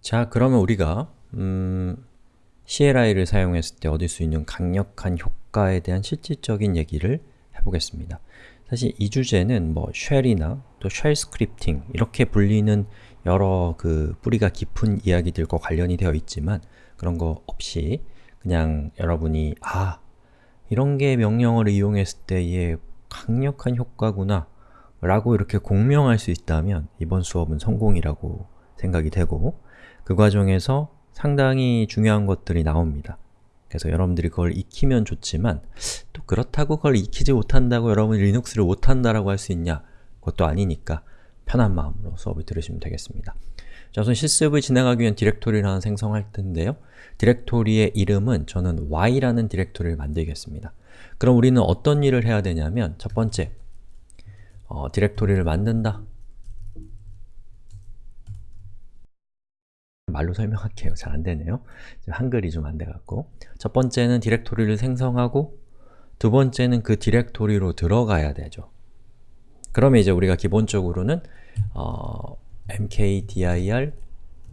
자, 그러면 우리가 음, CLI를 사용했을 때 얻을 수 있는 강력한 효과에 대한 실질적인 얘기를 해보겠습니다. 사실 이 주제는 뭐 shell이나 또 shell scripting 이렇게 불리는 여러 그 뿌리가 깊은 이야기들과 관련이 되어 있지만 그런 거 없이 그냥 여러분이 아, 이런 게 명령어를 이용했을 때의 강력한 효과구나 라고 이렇게 공명할 수 있다면 이번 수업은 성공이라고 생각이 되고 그 과정에서 상당히 중요한 것들이 나옵니다. 그래서 여러분들이 그걸 익히면 좋지만 또 그렇다고 그걸 익히지 못한다고 여러분이 리눅스를 못한다라고 할 수 있냐? 그것도 아니니까 편한 마음으로 수업을 들으시면 되겠습니다. 자, 우선 실습을 진행하기 위한 디렉토리를 하나 생성할 텐데요. 디렉토리의 이름은 저는 y라는 디렉토리를 만들겠습니다. 그럼 우리는 어떤 일을 해야 되냐면 첫 번째, 어, 디렉토리를 만든다. 말로 설명할게요. 잘 안되네요. 한글이 좀 안 돼갖고 첫 번째는 디렉토리를 생성하고 두 번째는 그 디렉토리로 들어가야 되죠. 그러면 이제 우리가 기본적으로는 어, mkdir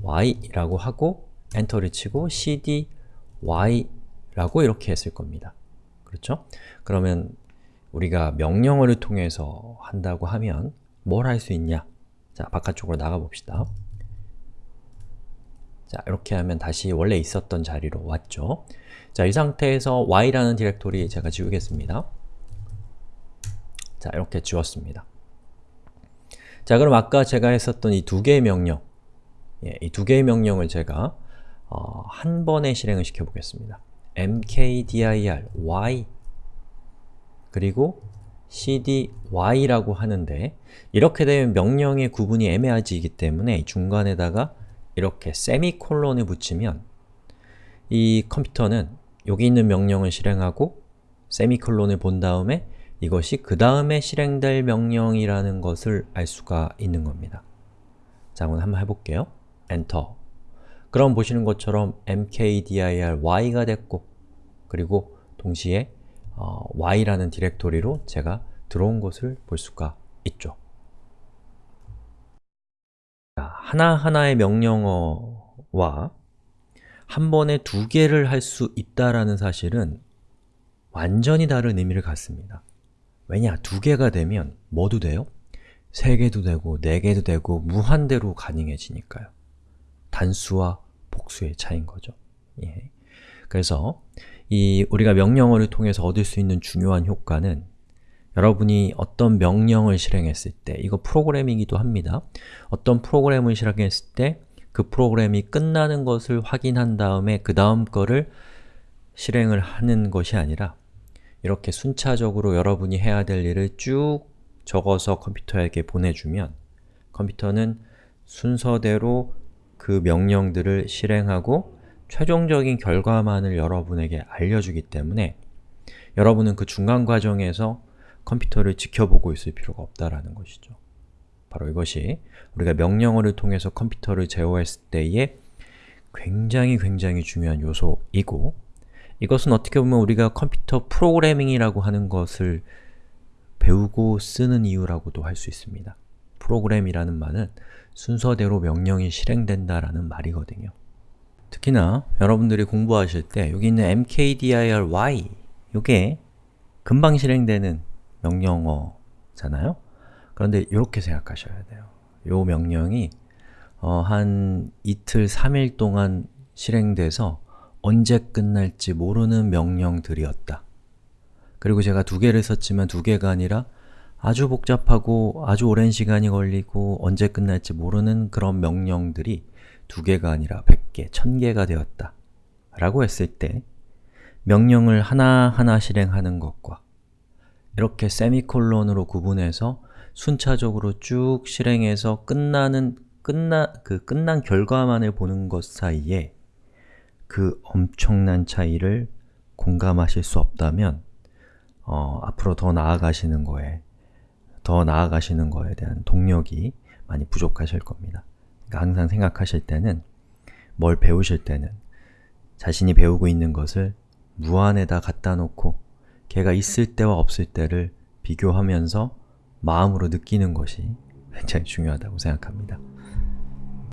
y라고 하고 엔터를 치고 cd y라고 이렇게 했을 겁니다. 그렇죠? 그러면 우리가 명령어를 통해서 한다고 하면 뭘 할 수 있냐? 자, 바깥쪽으로 나가봅시다. 자, 이렇게 하면 다시 원래 있었던 자리로 왔죠. 자, 이 상태에서 y라는 디렉토리 제가 지우겠습니다. 자, 이렇게 지웠습니다. 자, 그럼 아까 제가 했었던 이 두 개의 명령 예, 이 두 개의 명령을 제가 어, 한 번에 실행을 시켜보겠습니다. mkdir y 그리고 cdy라고 하는데 이렇게 되면 명령의 구분이 애매해지기 때문에 중간에다가 이렇게 세미콜론을 붙이면 이 컴퓨터는 여기 있는 명령을 실행하고 세미콜론을 본 다음에 이것이 그 다음에 실행될 명령이라는 것을 알 수가 있는 겁니다. 자, 한번 해볼게요. 엔터 그럼 보시는 것처럼 mkdir y가 됐고 그리고 동시에 어, y라는 디렉토리로 제가 들어온 것을 볼 수가 있죠. 하나하나의 명령어와 한 번에 두 개를 할 수 있다라는 사실은 완전히 다른 의미를 갖습니다. 왜냐? 두 개가 되면 뭐도 돼요? 세 개도 되고, 네 개도 되고, 무한대로 가능해지니까요. 단수와 복수의 차이인 거죠. 예. 그래서 이 우리가 명령어를 통해서 얻을 수 있는 중요한 효과는 여러분이 어떤 명령을 실행했을 때 이거 프로그램이기도 합니다. 어떤 프로그램을 실행했을 때 그 프로그램이 끝나는 것을 확인한 다음에 그 다음 거를 실행을 하는 것이 아니라 이렇게 순차적으로 여러분이 해야 될 일을 쭉 적어서 컴퓨터에게 보내주면 컴퓨터는 순서대로 그 명령들을 실행하고 최종적인 결과만을 여러분에게 알려주기 때문에 여러분은 그 중간 과정에서 컴퓨터를 지켜보고 있을 필요가 없다라는 것이죠. 바로 이것이 우리가 명령어를 통해서 컴퓨터를 제어했을 때의 굉장히 굉장히 중요한 요소이고 이것은 어떻게 보면 우리가 컴퓨터 프로그래밍이라고 하는 것을 배우고 쓰는 이유라고도 할 수 있습니다. 프로그램이라는 말은 순서대로 명령이 실행된다라는 말이거든요. 특히나 여러분들이 공부하실 때 여기 있는 mkdir y 이게 금방 실행되는 명령어잖아요? 그런데 이렇게 생각하셔야 돼요. 이 명령이 어, 한 이틀, 3일 동안 실행돼서 언제 끝날지 모르는 명령들이었다. 그리고 제가 두 개를 썼지만 두 개가 아니라 아주 복잡하고 아주 오랜 시간이 걸리고 언제 끝날지 모르는 그런 명령들이 두 개가 아니라 100개, 1000개가 되었다. 라고 했을 때 명령을 하나하나 실행하는 것과 이렇게 세미콜론으로 구분해서 순차적으로 쭉 실행해서 끝나는 끝나 그 끝난 결과만을 보는 것 사이에 그 엄청난 차이를 공감하실 수 없다면 어, 앞으로 더 나아가시는 거에 더 나아가시는 거에 대한 동력이 많이 부족하실 겁니다. 그러니까 항상 생각하실 때는 뭘 배우실 때는 자신이 배우고 있는 것을 무한에다 갖다 놓고 걔가 있을 때와 없을 때를 비교하면서 마음으로 느끼는 것이 굉장히 중요하다고 생각합니다.